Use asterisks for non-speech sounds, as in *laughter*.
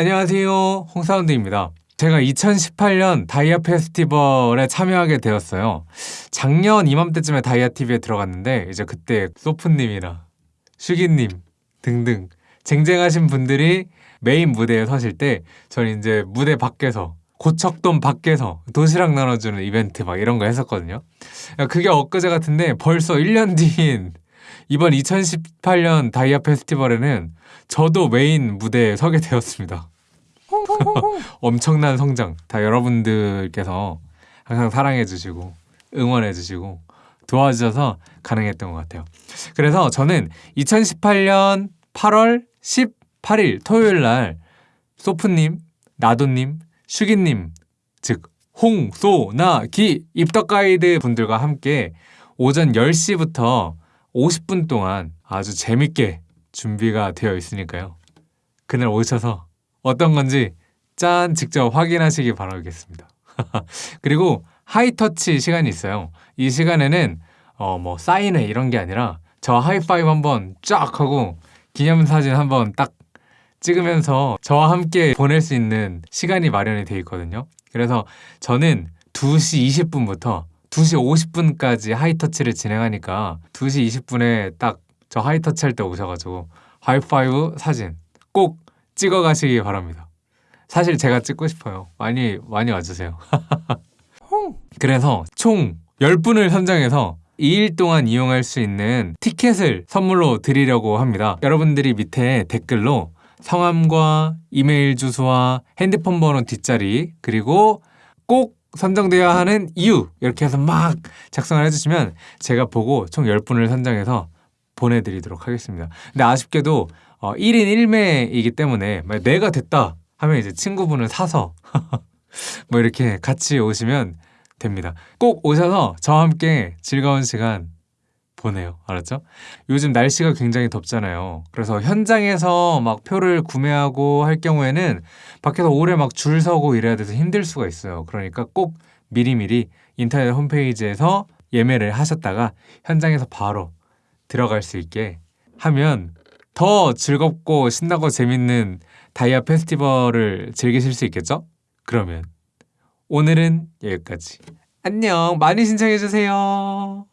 안녕하세요. 홍사운드입니다. 제가 2018년 다이아 페스티벌에 참여하게 되었어요. 작년 이맘때쯤에 다이아 TV에 들어갔는데 이제 그때 소프님이나 슈기님 등등 쟁쟁하신 분들이 메인 무대에 서실 때 저는 이제 무대 밖에서 고척돔 밖에서 도시락 나눠주는 이벤트 막 이런 거 했었거든요. 그게 엊그제 같은데 벌써 1년 뒤인 이번 2018년 다이아 페스티벌에는 저도 메인 무대에 서게 되었습니다. *laughs* 엄청난 성장 다 여러분들께서 항상 사랑해주시고 응원해주시고 도와주셔서 가능했던 것 같아요. 그래서 저는 2018년 8월 18일 토요일 날 소프님, 나도님, 슈기님 즉 홍, 소, 나, 기 입덕 가이드 분들과 함께 오전 10시부터 50분 동안 아주 재밌게 준비가 되어 있으니까요. 그날 오셔서 어떤 건지 짠 직접 확인하시기 바라겠습니다. *laughs* 그리고 하이터치 시간이 있어요. 이 시간에는 어 뭐 사인회 이런 게 아니라 저 하이파이브 한번 쫙 하고 기념사진 한번 딱 찍으면서 저와 함께 보낼 수 있는 시간이 마련이 되어 있거든요. 그래서 저는 2시 20분부터 2시 50분까지 하이터치를 진행하니까 2시 20분에 딱 저 하이터치 할 때 오셔가지고 하이파이브 사진 꼭 찍어 가시기 바랍니다. 사실 제가 찍고 싶어요. 많이 많이 와주세요. *laughs* 그래서 총 10분을 선정해서 2일 동안 이용할 수 있는 티켓을 선물로 드리려고 합니다. 여러분들이 밑에 댓글로 성함과 이메일 주소와 핸드폰 번호 뒷자리 그리고 꼭 선정되어야 하는 이유 이렇게 해서 막 작성을 해주시면 제가 보고 총 10분을 선정해서 보내드리도록 하겠습니다. 근데 아쉽게도 어, 1인 1매이기 때문에 내가 됐다 하면 이제 친구분을 사서 *laughs* 뭐 이렇게 같이 오시면 됩니다. 꼭 오셔서 저와 함께 즐거운 시간 보내요. 알았죠? 요즘 날씨가 굉장히 덥잖아요. 그래서 현장에서 막 표를 구매하고 할 경우에는 밖에서 오래 막 줄 서고 이래야 돼서 힘들 수가 있어요. 그러니까 꼭 미리미리 인터넷 홈페이지에서 예매를 하셨다가 현장에서 바로 들어갈 수 있게 하면 더 즐겁고 신나고 재밌는 다이아 페스티벌을 즐기실 수 있겠죠? 그러면 오늘은 여기까지. 안녕. 많이 신청해주세요.